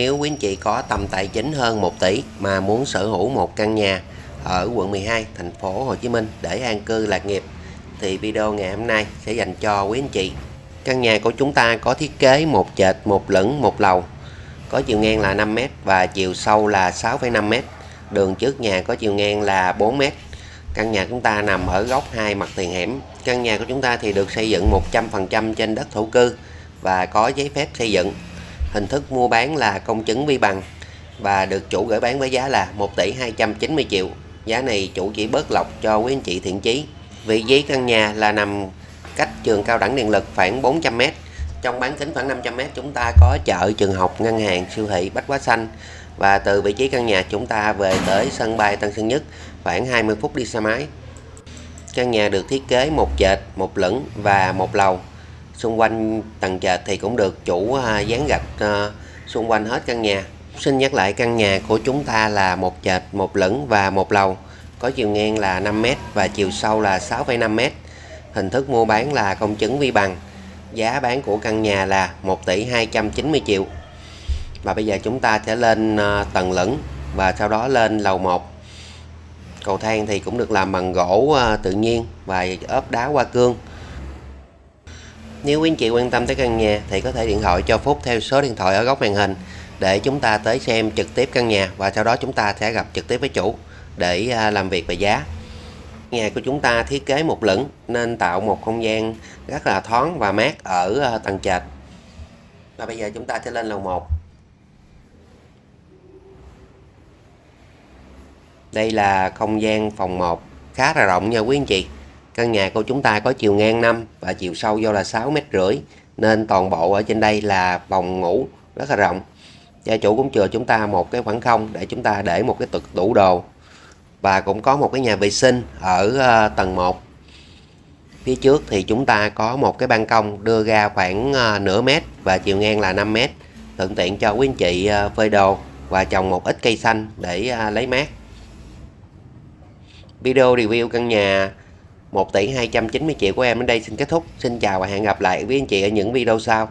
Nếu quý anh chị có tầm tài chính hơn 1 tỷ mà muốn sở hữu một căn nhà ở quận 12 thành phố Hồ Chí Minh để an cư lạc nghiệp thì video ngày hôm nay sẽ dành cho quý anh chị. Căn nhà của chúng ta có thiết kế một trệt, một lửng, một lầu. Có chiều ngang là 5m và chiều sâu là 6,5m. Đường trước nhà có chiều ngang là 4m. Căn nhà chúng ta nằm ở góc hai mặt tiền hẻm. Căn nhà của chúng ta thì được xây dựng 100% trên đất thổ cư và có giấy phép xây dựng. Hình thức mua bán là công chứng vi bằng và được chủ gửi bán với giá là 1 tỷ 290 triệu. Giá này chủ chỉ bớt lọc cho quý anh chị thiện chí. Vị trí căn nhà là nằm cách trường cao đẳng điện lực khoảng 400m. Trong bán kính khoảng 500m chúng ta có chợ, trường học, ngân hàng, siêu thị, bách hóa xanh. Và từ vị trí căn nhà chúng ta về tới sân bay Tân Sơn Nhất khoảng 20 phút đi xe máy. Căn nhà được thiết kế một trệt, một lửng và một lầu. Xung quanh tầng trệt thì cũng được chủ à, dán gạch à, xung quanh hết căn nhà. Xin nhắc lại căn nhà của chúng ta là một trệt, một lửng và một lầu. Có chiều ngang là 5m và chiều sâu là 6,5m. Hình thức mua bán là công chứng vi bằng. Giá bán của căn nhà là 1 tỷ 290 triệu. Và bây giờ chúng ta sẽ lên à, tầng lửng và sau đó lên lầu 1. Cầu thang thì cũng được làm bằng gỗ tự nhiên và ốp đá hoa cương. Nếu quý anh chị quan tâm tới căn nhà thì có thể điện thoại cho Phúc theo số điện thoại ở góc màn hình để chúng ta tới xem trực tiếp căn nhà và sau đó chúng ta sẽ gặp trực tiếp với chủ để à, làm việc về giá. Nhà của chúng ta thiết kế một lửng nên tạo một không gian rất là thoáng và mát ở à, tầng trệt. Và bây giờ chúng ta sẽ lên lầu 1. Đây là không gian phòng 1 khá là rộng nha quý anh chị. Căn nhà của chúng ta có chiều ngang 5 và chiều sâu do là 6 mét rưỡi, nên toàn bộ ở trên đây là phòng ngủ rất là rộng. Gia chủ cũng chừa chúng ta một cái khoảng không để chúng ta để một cái tực tủ đồ và cũng có một cái nhà vệ sinh ở ờ, tầng 1. Phía trước thì chúng ta có một cái ban công đưa ra khoảng ờ, nửa mét và chiều ngang là 5 mét. Thuận tiện cho quý anh chị ờ, phơi đồ và trồng một ít cây xanh để lấy mát. Video review căn nhà 1 tỷ 290 triệu của em đến đây xin kết thúc. Xin chào và hẹn gặp lại với anh chị ở những video sau.